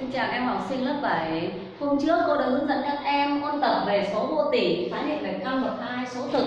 Xin chào các em học sinh lớp 7 Hôm trước cô đã hướng dẫn các em ôn tập về số vô tỉ, khái niệm về căn bậc hai số thực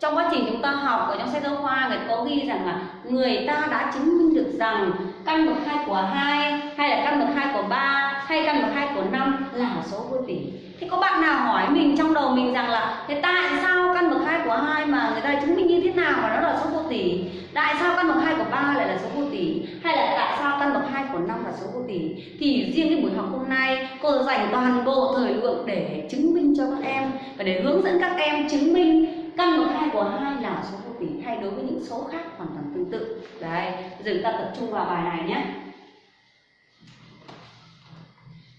Trong quá trình chúng ta học ở trong sách giáo khoa người có ghi rằng là người ta đã chứng minh được rằng căn bậc hai của hai hay là căn bậc hai của ba hay căn bậc hai của năm là số vô tỉ. Thì có bạn nào hỏi mình trong đầu mình rằng là thế tại sao căn bậc hai của hai mà người ta chứng minh như thế nào mà nó là số vô tỉ? Tại sao căn bậc hai của ba lại là số vô tỉ? hay là tại sao căn bậc hai của năm là số vô tỉ? thì riêng cái buổi học hôm nay cô dành toàn bộ thời lượng để chứng minh cho các em và để hướng dẫn các em chứng minh căn bậc hai của hai là số vô tỉ. hay đối với những số khác hoàn toàn tương tự đấy giờ chúng ta tập trung vào bài này nhé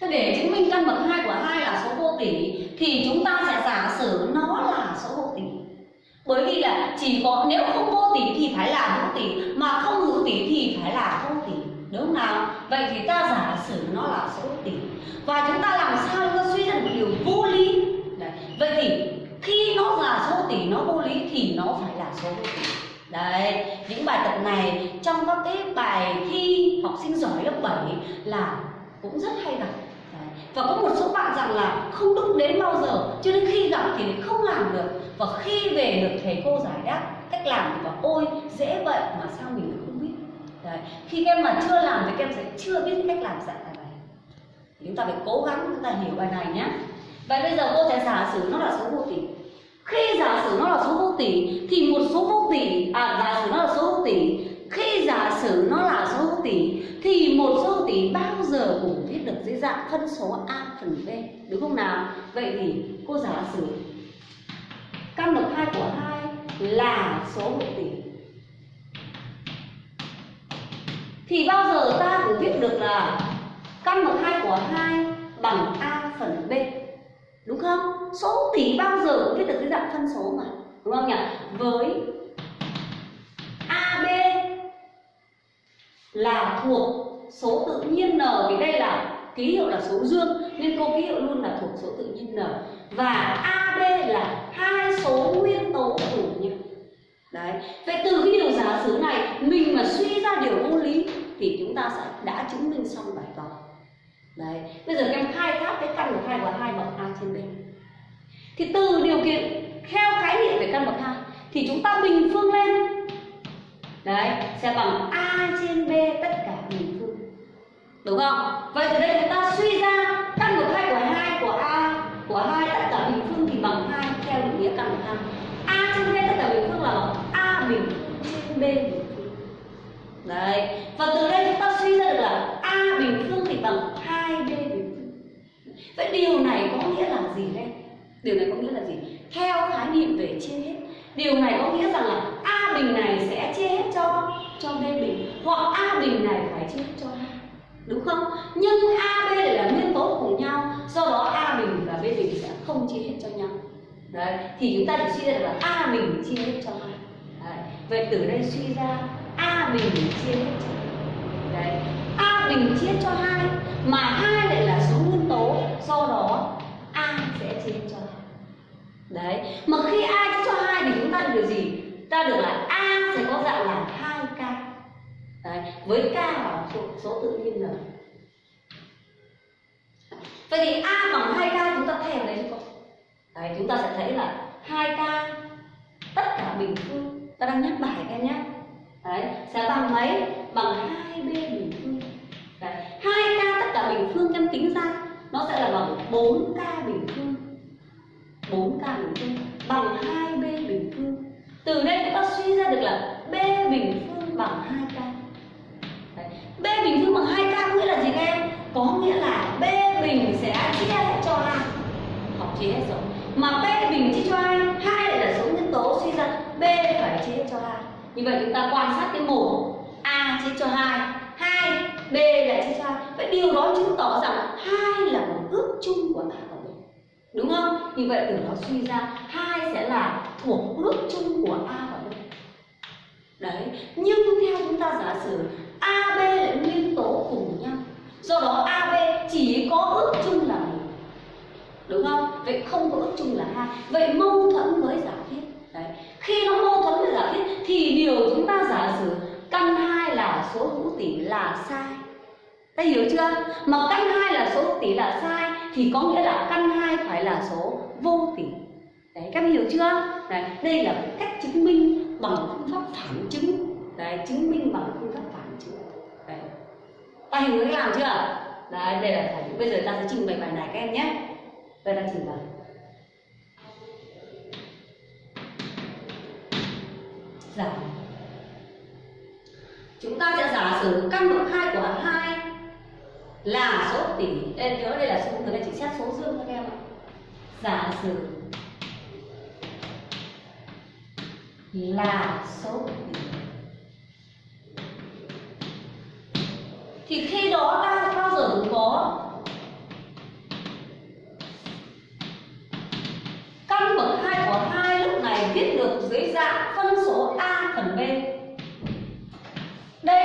Thế để chứng minh căn bậc hai của hai là số vô tỉ, thì chúng ta sẽ giả sử nó là số vô tỉ bởi vì là chỉ có nếu không vô tỷ thì phải là hữu tỷ mà không hữu tỷ thì phải là vô tỷ. Đúng không nào? Vậy thì ta giả sử nó là số tỷ. Và chúng ta làm sao chúng ta suy ra một điều vô lý? Đấy. vậy thì khi nó là số tỷ nó vô lý thì nó phải là số vô tỷ. Đấy, những bài tập này trong các cái bài thi học sinh giỏi lớp 7 là cũng rất hay gặp. Và có một số bạn rằng là không đụng đến bao giờ cho nên khi gặp thì không làm được và khi về được thầy cô giải đáp, cách làm thì bảo ôi, dễ vậy mà sao mình không biết? Đấy. khi các em mà chưa làm thì các em sẽ chưa biết cách làm giải bài này. Chúng ta phải cố gắng chúng ta hiểu bài này nhé. Vậy bây giờ cô sẽ giả sử nó là số vô tỷ khi giả sử nó là số vô tỷ thì một số vô tỷ à giả sử nó là số vô tỷ khi giả sử nó là số vô tỷ thì một số vô tỷ bao giờ cũng viết được dưới dạng phân số a phần b, đúng không nào? Vậy thì cô giả sử căn bậc hai của hai là số hữu tỷ. Thì bao giờ ta cũng biết được là căn bậc hai của hai bằng a phần b, đúng không? Số tỷ bao giờ cũng biết được cái dạng phân số mà, đúng không nhỉ? Với ab là thuộc số tự nhiên n, vì đây là ký hiệu là số dương nên cô ký hiệu luôn là thuộc số tự nhiên n. Và ab là hai số nguyên tố cùng nhau đấy. Vậy từ cái điều giả sử này, mình mà suy ra điều vô lý thì chúng ta sẽ đã chứng minh xong bài toán. Đấy. Bây giờ các em khai thác cái căn bậc hai và hai bậc a trên b. Thì từ điều kiện theo khái niệm về căn bậc hai thì chúng ta bình phương lên. Đấy. Sẽ bằng a trên b tất cả bình phương. Đúng không? Vậy từ đây chúng ta suy ra căn bậc hai của hai của a của hai tất cả bình phương thì bằng hai theo định nghĩa căn bậc hai a trên b tất cả bình phương là bằng a bình phương trên b đấy, và từ đây chúng ta suy ra được là a bình phương thì bằng hai b bình phương. Vậy điều này có nghĩa là gì đây? Điều này có nghĩa là gì? Theo khái niệm về chia hết. Điều này có nghĩa rằng là a bình này sẽ chia hết cho cho b bình, hoặc a bình này phải chia hết cho a đúng không? Nhưng a, b lại là nguyên tố cùng nhau, do đó a bình và b bình sẽ không chia hết cho nhau. Đấy, thì chúng ta chỉ suy ra được là a bình chia hết cho a vậy từ đây suy ra a bình chia hết đấy a bình chia cho hai mà hai lại là số nguyên tố. Do đó a sẽ chia cho hai. Đấy mà khi a chia cho hai thì chúng ta được điều gì? Ta được là a sẽ có dạng là hai k. Đấy với k là số, số tự nhiên rồi. Vậy thì a bằng hai k chúng ta theo đấy chứ không? Đấy chúng ta sẽ thấy là hai k tất cả bình phương ta đang nhắc bài các em nhé. Đấy sẽ bằng mấy? Bằng hai b bình phương. Đấy, hai k tất cả bình phương em tính ra, nó sẽ là bằng 4 k. cho hai. Như vậy chúng ta quan sát cái mổ a chia cho hai hai, b là chia cho hai. Vậy điều đó chứng tỏ rằng hai là một ước chung của a và b đúng không? Như vậy từ đó suy ra hai sẽ là thuộc ước chung của a và b. Đấy, nhưng theo chúng ta giả sử ab là nguyên tố cùng nhau. Do đó ab chỉ có ước chung là một. Đúng không? Vậy không có ước chung là hai. Vậy mâu thuẫn với giả thiết. Đấy, khi nó mâu thuẫn với giả thiết thì điều chúng ta giả sử căn hai là số hữu tỷ là sai. Ta hiểu chưa? Mà căn hai thì có nghĩa là căn 2 phải là số vô tỷ đấy các em hiểu chưa? Đấy, đây là cách chứng minh bằng phương pháp phản chứng. Đấy chứng minh bằng phương pháp phản chứng. Đấy. Ta hiểu cách làm chưa? Đấy đây là phải, bây giờ ta sẽ trình bày bài này các em nhé. Đây là trình bày. Giả chúng ta sẽ giả sử căn bậc hai của hai là số tỷ. Em nhớ đây là số người ta chỉ xét số dương các em ạ. Giả sử là số tỷ. Thì khi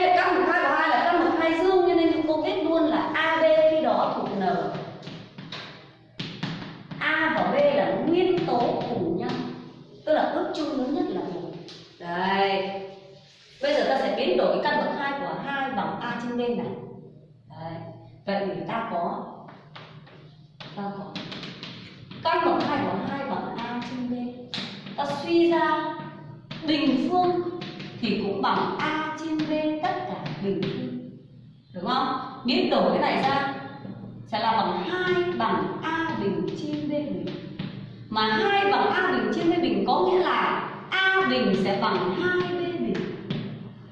là căn bậc hai của hai là căn bậc hai dương, cho nên chúng cô kết luôn là ab khi đó thuộc n. A và b là nguyên tố cùng nhau, tức là ước chung lớn nhất là một. Đây. Bây giờ ta sẽ biến đổi căn bậc hai của hai bằng a trên b này. Đấy vậy thì ta có ta có căn bậc hai của hai bằng a trên b ta suy ra bình phương thì cũng bằng a hình thức, đúng không? Biến đổi cái này ra sẽ là bằng hai bằng a bình trên b bình. Mà hai bằng a bình trên b bình có nghĩa là a bình sẽ bằng hai b bình.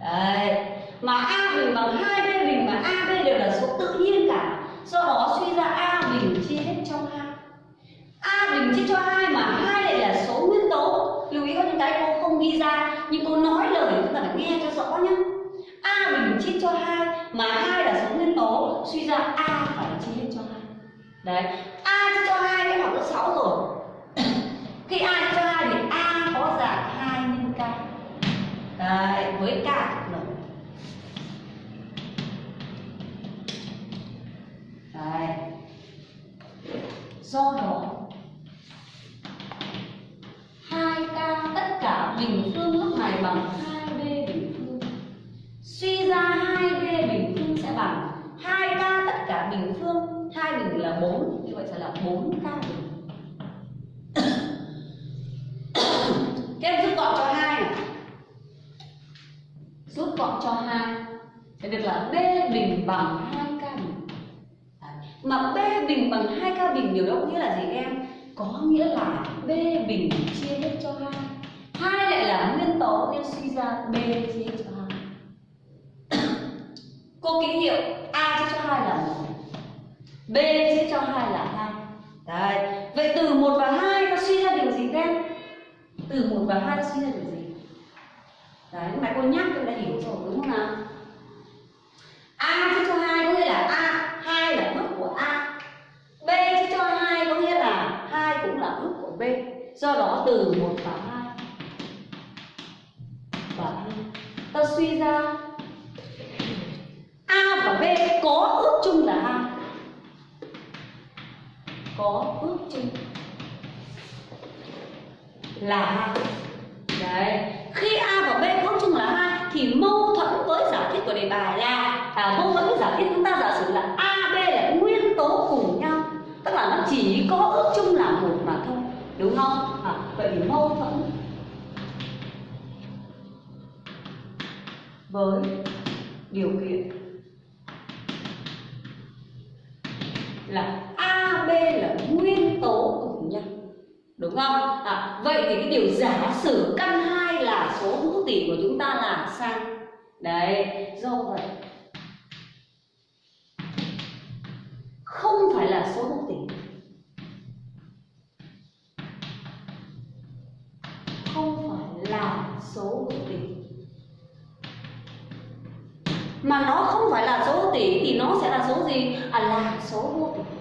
Đấy. Mà a bình bằng hai b bình mà a b đều là số tự nhiên cả. Do đó suy ra a bình chia hết cho hai. A bình chia cho hai mà hai lại là số nguyên tố. Lưu ý có những cái cô không ghi ra, nhưng cô nói lời chúng ta phải nghe cho rõ nhá a mình chia cho hai, mà hai là số nguyên tố, suy ra a phải chia hết cho hai. Đấy, a chia cho hai đã học lớp sáu rồi. Khi a chia cho hai thì a có dạng hai nhân k. Đấy, với k thuộc n đấy. Do gọn cho 2 Thế được là b bình bằng 2k bình. Đấy. mà b bình bằng 2k bình điều đó có nghĩa là gì em? Có nghĩa là b bình chia hết cho hai. Hai lại là nguyên tố nên suy ra b chia hết cho hai. Cô ký hiệu a chia cho hai là một. B chia cho hai là hai. Đấy. Vậy từ một và hai nó suy ra điều gì các em? Từ một và hai ta suy ra điều gì? Đấy, lúc nãy cô nhắc tôi đã hiểu rồi, đúng không nào? A chia cho hai có nghĩa là a, hai là mức của a. B chia cho hai có nghĩa là hai cũng là ước của b. Do đó từ một và hai. Và hai. Ta suy ra, a và b có ước chung là hai. Có ước chung là hai đấy. Khi a và b có chung là hai thì mâu thuẫn với giả thiết của đề bài là à, mâu thuẫn với giả thiết chúng ta giả sử là a b là nguyên tố cùng nhau. Tức là nó chỉ có ước chung là một mà thôi. Đúng không? À, vậy thì mâu thuẫn với điều kiện là a b là nguyên tố đúng không? À, vậy thì cái điều giả sử căn hai là số hữu tỉ của chúng ta là sao đấy do vậy không phải là số hữu tỉ, không phải là số hữu tỉ, mà nó không phải là số hữu tỉ thì nó sẽ là số gì? À là số vô tỉ.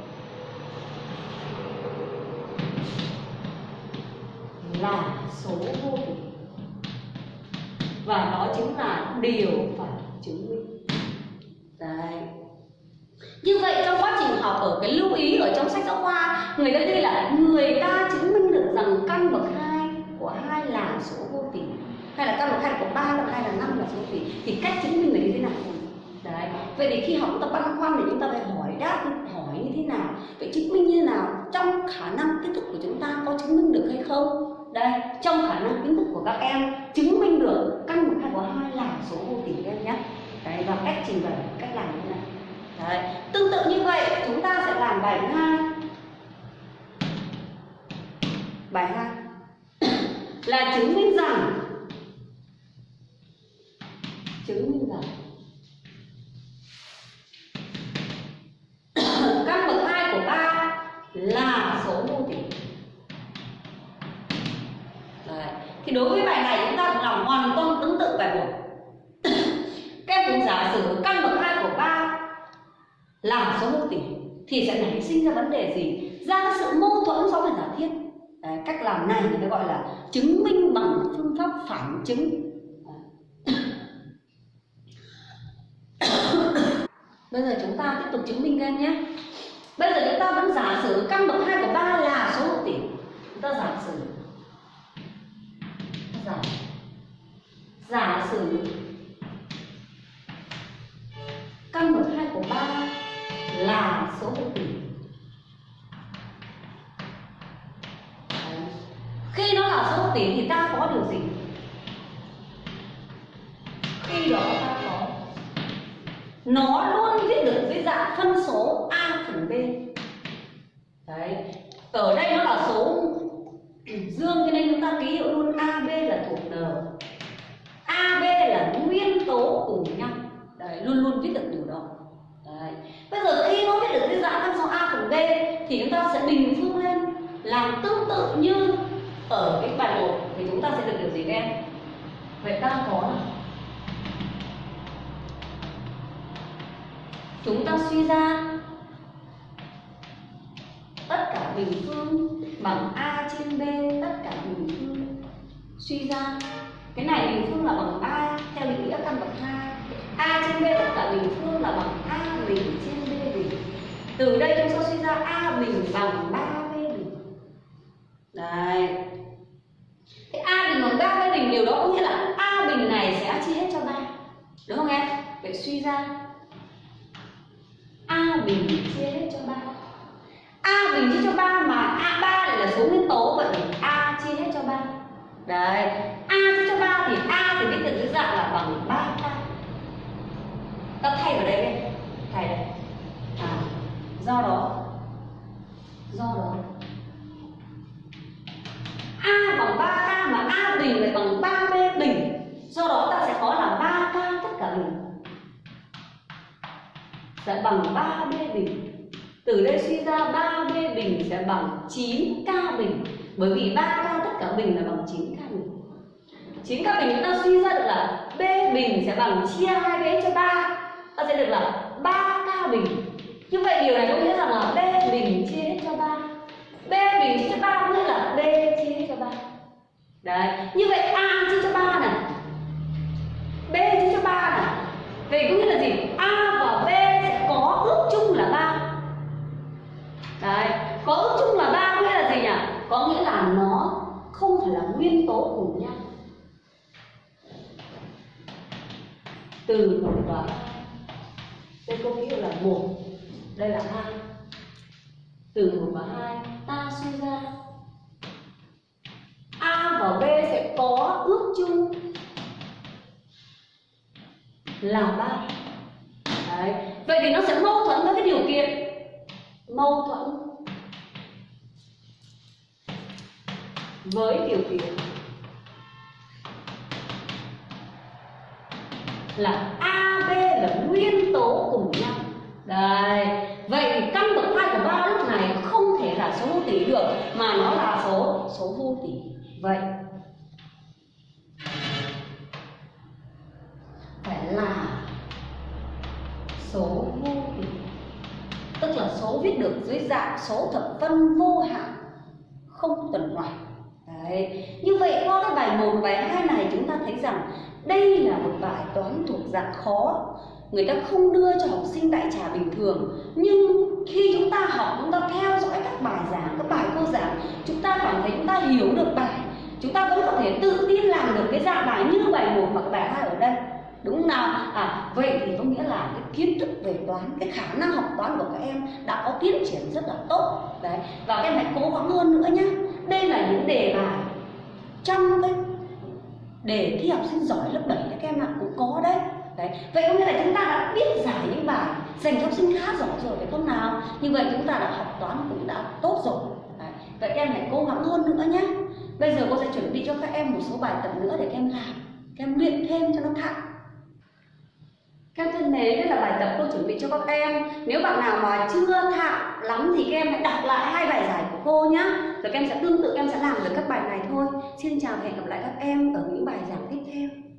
Là số vô tỉ và đó chính là điều phải chứng minh. Đấy. Như vậy trong quá trình học ở cái lưu ý ở trong sách giáo khoa người ta ghi là người ta chứng minh được rằng căn bậc hai của hai là số vô tỉ, hay là căn bậc hai của ba là hai là năm là số tỉ thì cách chứng minh là như thế nào? Đấy. Vậy thì khi học chúng ta băn khoăn thì chúng ta phải hỏi đáp hỏi như thế nào? Vậy chứng minh như thế trong khả năng kết thúc của chúng ta có chứng minh được hay không? Đây, trong khả năng kiến thức của các em, chứng minh được căn bậc hai của hai là số vô tỉ em nhé. Đấy, và cách trình bày, cách làm như này. Đấy, tương tự như vậy, chúng ta sẽ làm bài hai. Bài hai. Là chứng minh rằng thì đối với bài này chúng ta làm hoàn toàn tương tự bài một. Các em cũng giả sử căn bậc hai của ba là số hữu tỷ thì sẽ nảy sinh ra vấn đề gì? Ra cái sự mâu thuẫn so với giả thiết. Đấy, cách làm này người ta gọi là chứng minh bằng phương pháp phản chứng. Bây giờ chúng ta tiếp tục chứng minh các em nhé. Bây giờ chúng ta vẫn giả sử căn bậc hai của ba là số hữu tỷ chúng ta giả sử giả. Giả sử căn bậc hai của ba là số hữu tỉ. Khi nó là số hữu tỉ thì ta có điều gì? Khi đó ta có. Nó luôn viết được với dạng phân số a phần b đấy ở đây nó là số dương cho nên chúng ta ký hiệu luôn ab là thuộc n ab là nguyên tố cùng nhau đấy luôn luôn viết được điều đó đấy bây giờ khi nó viết được với dạng phân số a phần b thì chúng ta sẽ bình phương lên làm tương tự như ở cái bài 1 thì chúng ta sẽ được điều gì các em? Vậy ta có à? chúng ta suy ra tất cả bình phương bằng a trên b, tất cả bình phương. Suy ra. Cái này bình phương là bằng a theo định nghĩa căn bậc hai. A trên b tất cả bình phương là bằng a bình trên b bình. Từ đây chúng ta suy ra a bình bằng 3 b bình đấy thế a bình bằng 3 b bình điều đó có nghĩa là a bình này sẽ chia hết cho ba đúng không em vậy suy ra. A bình chia hết cho ba. A bình chia cho ba mà a ba lại là số nguyên tố, vậy a chia hết cho ba. Đấy. Từ đây suy ra 3b bình sẽ bằng 9k bình. Bởi vì 3k tất cả bình là bằng 9k bình. 9k bình chúng ta suy ra được là b bình sẽ bằng chia 2b cho 3 ta sẽ được là 3k bình. Như vậy điều này có nghĩa rằng là b bình chia hết cho 3 b bình chia cho 3 có nghĩa là b chia hết cho 3 đấy, như vậy a chia cho 3 này. B chia cho 3 này. Vậy có nghĩa là gì? A và b sẽ có ước chung là 3 đấy, có ước chung là ba nghĩa là gì nhỉ? Có nghĩa là nó không phải là nguyên tố cùng nhau từ một và hai đây có nghĩa là một, đây là hai từ một và hai, ta suy ra. A và b sẽ có ước chung là ba. Đấy, vậy thì nó sẽ mâu thuẫn với cái điều kiện mâu thuẫn với điều kiện là A, B là nguyên tố cùng nhau. Đây Vậy căn bậc hai của ba lúc này không thể là số vô tỷ được Mà nó là số số vô tỷ Vậy dạng số thập phân vô hạn Không tuần hoàn. Đấy. Như vậy qua cái bài 1 bài 2 này chúng ta thấy rằng đây là một bài toán thuộc dạng khó. Người ta không đưa cho học sinh đại trà bình thường Nhưng khi chúng ta học, chúng ta theo dõi các bài giảng, các bài cô giảng Chúng ta cảm thấy chúng ta hiểu được bài. Chúng ta vẫn có thể tự tin làm được cái dạng bài như bài 1 hoặc bài 2 ở đây đúng không nào? À vậy thì có nghĩa là cái kiến thức về toán, cái khả năng học toán của các em đã có tiến triển rất là tốt. Đấy, và các em hãy cố gắng hơn nữa nhé đây là những đề bài trong cái đề thi học sinh giỏi lớp 7 các em ạ, cũng có đấy. Đấy, vậy có nghĩa là chúng ta đã biết giải những bài dành cho học sinh khá giỏi rồi, phải không nào? Như vậy chúng ta đã học toán cũng đã tốt rồi. Đấy. vậy các em hãy cố gắng hơn nữa nhé bây giờ cô sẽ chuẩn bị cho các em một số bài tập nữa để các em làm, các em luyện thêm cho nó thạo các em thân mến, đây là bài tập cô chuẩn bị cho các em. Nếu bạn nào mà chưa thạo lắm thì các em hãy đọc lại hai bài giải của cô nhé Rồi các em sẽ tương tự, các em sẽ làm được các bài này thôi. Xin chào và hẹn gặp lại các em ở những bài giảng tiếp theo.